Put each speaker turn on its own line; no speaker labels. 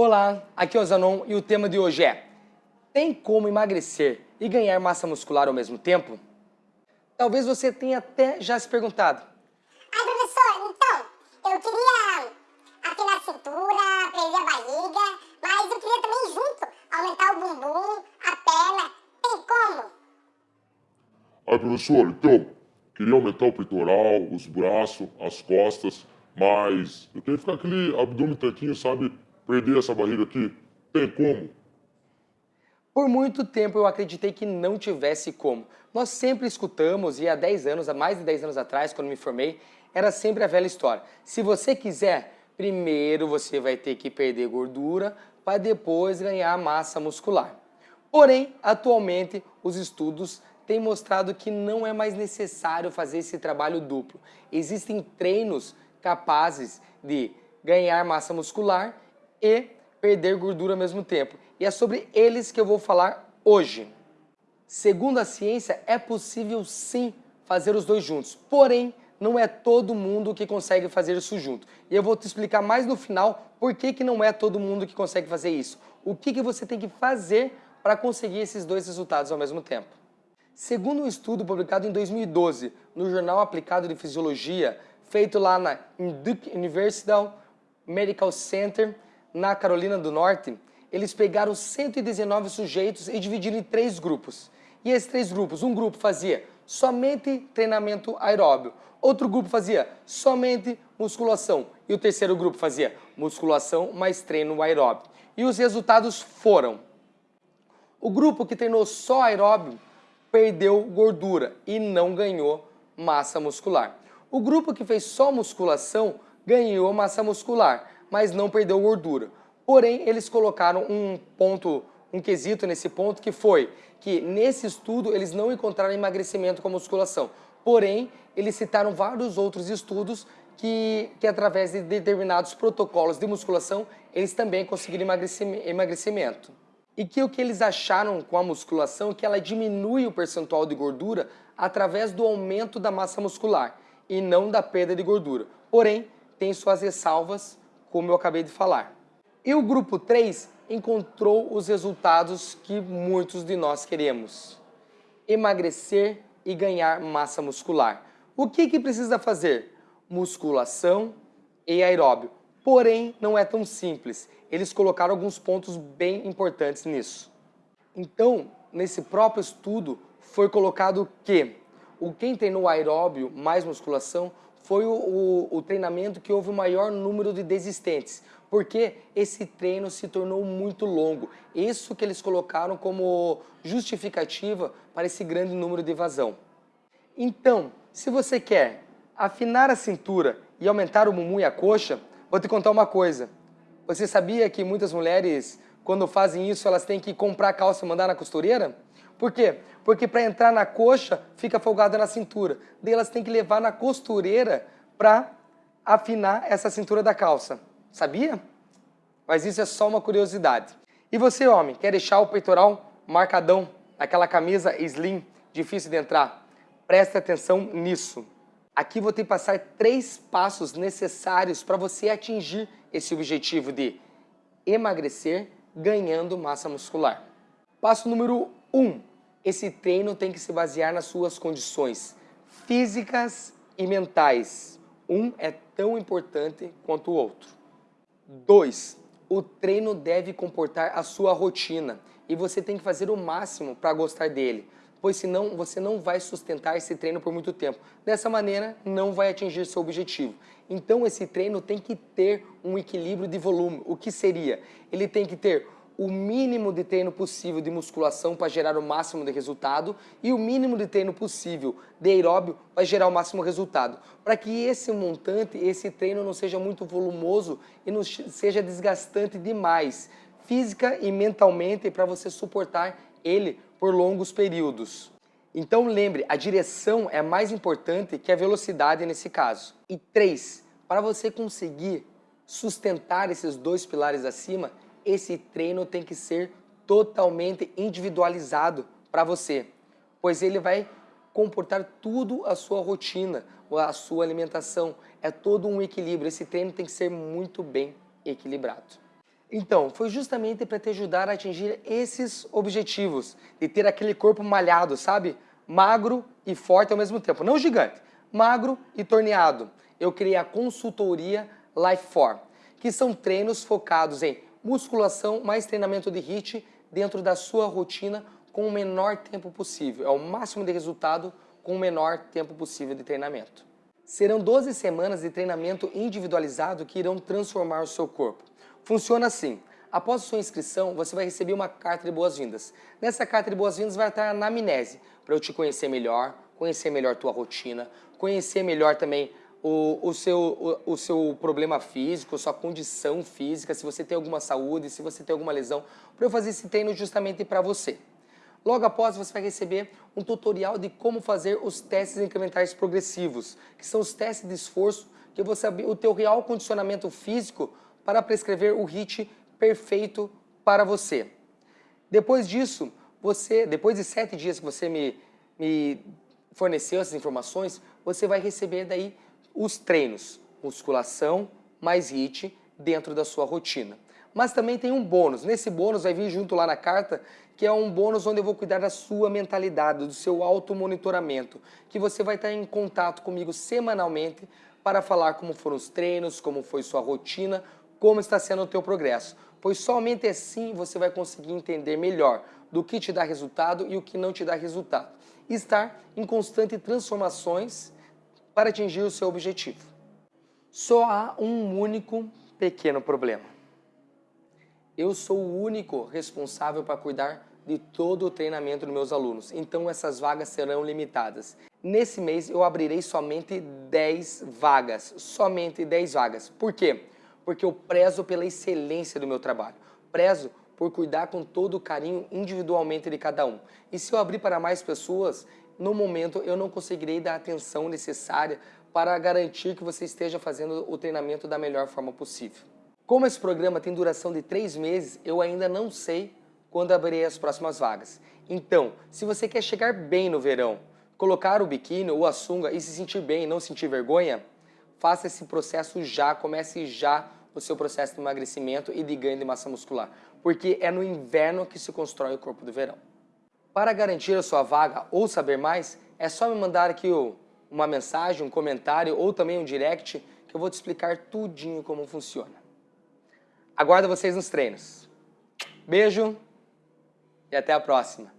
Olá, aqui é o Zanon e o tema de hoje é Tem como emagrecer e ganhar massa muscular ao mesmo tempo? Talvez você tenha até já se perguntado.
Ai, professor, então, eu queria afinar a cintura, prever a barriga, mas eu queria também junto aumentar o bumbum, a perna. Tem como?
Ai, professor, então, queria aumentar o peitoral, os braços, as costas, mas eu queria ficar aquele abdômen tanquinho, sabe? Perder essa barriga aqui. Tem como?
Por muito tempo eu acreditei que não tivesse como. Nós sempre escutamos, e há 10 anos, há mais de 10 anos atrás, quando me formei, era sempre a velha história. Se você quiser, primeiro você vai ter que perder gordura para depois ganhar massa muscular. Porém, atualmente, os estudos têm mostrado que não é mais necessário fazer esse trabalho duplo. Existem treinos capazes de ganhar massa muscular e perder gordura ao mesmo tempo. E é sobre eles que eu vou falar hoje. Segundo a ciência, é possível sim fazer os dois juntos, porém não é todo mundo que consegue fazer isso junto. E eu vou te explicar mais no final por que, que não é todo mundo que consegue fazer isso. O que, que você tem que fazer para conseguir esses dois resultados ao mesmo tempo. Segundo um estudo publicado em 2012 no Jornal Aplicado de Fisiologia, feito lá na Duke University Medical Center, na Carolina do Norte, eles pegaram 119 sujeitos e dividiram em três grupos. E esses três grupos, um grupo fazia somente treinamento aeróbio, outro grupo fazia somente musculação e o terceiro grupo fazia musculação mais treino aeróbio. E os resultados foram: o grupo que treinou só aeróbio perdeu gordura e não ganhou massa muscular. O grupo que fez só musculação ganhou massa muscular, mas não perdeu gordura. Porém, eles colocaram um ponto, um quesito nesse ponto que foi que nesse estudo eles não encontraram emagrecimento com musculação. Porém, eles citaram vários outros estudos que, que através de determinados protocolos de musculação, eles também conseguiram emagrecimento. E que o que eles acharam com a musculação, que ela diminui o percentual de gordura através do aumento da massa muscular e não da perda de gordura. Porém, tem suas ressalvas, como eu acabei de falar. E o grupo 3 encontrou os resultados que muitos de nós queremos. Emagrecer e ganhar massa muscular. O que, que precisa fazer? Musculação e aeróbio. Porém, não é tão simples. Eles colocaram alguns pontos bem importantes nisso. Então, nesse próprio estudo, foi colocado que o quem treinou aeróbio mais musculação foi o, o, o, treinamento que houve o maior número de desistentes, porque esse treino se tornou muito longo. Isso que eles colocaram como justificativa para esse grande número de evasão. Então, se você quer afinar a cintura e aumentar o bumbum e a coxa, vou te contar uma coisa. Você sabia que muitas mulheres, quando fazem isso, elas têm que comprar calça e mandar na costureira? Por quê? Porque para entrar na coxa, fica folgada na cintura. Daí elas têm que levar na costureira para afinar essa cintura da calça. Sabia? Mas isso é só uma curiosidade. E você, homem, quer deixar o peitoral marcadão, aquela camisa slim, difícil de entrar? Preste atenção nisso. Aqui vou ter que passar três passos necessários para você atingir esse objetivo de emagrecer ganhando massa muscular. Passo número 1. Um, esse treino tem que se basear nas suas condições físicas e mentais. Um é tão importante quanto o outro. 2. O treino deve comportar a sua rotina e você tem que fazer o máximo para gostar dele, pois senão você não vai sustentar esse treino por muito tempo. Dessa maneira, não vai atingir seu objetivo. Então esse treino tem que ter um equilíbrio de volume. O que seria? Ele tem que ter o mínimo de treino possível de musculação para gerar o máximo de resultado e o mínimo de treino possível de aeróbio para gerar o máximo resultado. Para que esse montante, esse treino não seja muito volumoso e não seja desgastante demais, física e mentalmente, para você suportar ele por longos períodos. Então lembre, a direção é mais importante que a velocidade nesse caso. E três, para você conseguir sustentar esses dois pilares acima, esse treino tem que ser totalmente individualizado para você, pois ele vai comportar tudo a sua rotina, a sua alimentação, é todo um equilíbrio, esse treino tem que ser muito bem equilibrado. Então, foi justamente para te ajudar a atingir esses objetivos, de ter aquele corpo malhado, sabe? Magro e forte ao mesmo tempo. Não gigante, magro e torneado. Eu criei a consultoria Life 4, que são treinos focados em musculação mais treinamento de HIIT dentro da sua rotina com o menor tempo possível. É o máximo de resultado com o menor tempo possível de treinamento. Serão 12 semanas de treinamento individualizado que irão transformar o seu corpo. Funciona assim. Após sua inscrição, você vai receber uma carta de boas-vindas. Nessa carta de boas-vindas vai estar a anamnese, para eu te conhecer melhor, conhecer melhor tua rotina, conhecer melhor também o, o, seu, o, o seu problema físico, sua condição física, se você tem alguma saúde, se você tem alguma lesão, para eu fazer esse treino justamente para você. Logo após, você vai receber um tutorial de como fazer os testes incrementais progressivos, que são os testes de esforço que você o teu real condicionamento físico para prescrever o HIIT perfeito para você. Depois disso, você, depois de sete dias que você me, me forneceu essas informações, você vai receber daí os treinos, musculação mais HIIT dentro da sua rotina. Mas também tem um bônus. Nesse bônus vai vir junto lá na carta que é um bônus onde eu vou cuidar da sua mentalidade, do seu automonitoramento, que você vai estar em contato comigo semanalmente para falar como foram os treinos, como foi sua rotina, como está sendo o teu progresso. Pois somente assim você vai conseguir entender melhor do que te dá resultado e o que não te dá resultado. Estar em constante transformações para atingir o seu objetivo. Só há um único pequeno problema. Eu sou o único responsável para cuidar de todo o treinamento dos meus alunos, então essas vagas serão limitadas. Nesse mês eu abrirei somente 10 vagas, somente 10 vagas. Por quê? Porque eu prezo pela excelência do meu trabalho, prezo por cuidar com todo o carinho individualmente de cada um. E se eu abrir para mais pessoas, no momento eu não conseguirei dar a atenção necessária para garantir que você esteja fazendo o treinamento da melhor forma possível. Como esse programa tem duração de três meses, eu ainda não sei quando abrirei as próximas vagas. Então, se você quer chegar bem no verão, colocar o biquíni ou a sunga e se sentir bem e não sentir vergonha, faça esse processo já, comece já o seu processo de emagrecimento e de ganho de massa muscular, porque é no inverno que se constrói o corpo do verão. Para garantir a sua vaga ou saber mais, é só me mandar aqui uma mensagem, um comentário ou também um direct que eu vou te explicar tudinho como funciona. Aguardo vocês nos treinos. Beijo! e até a próxima.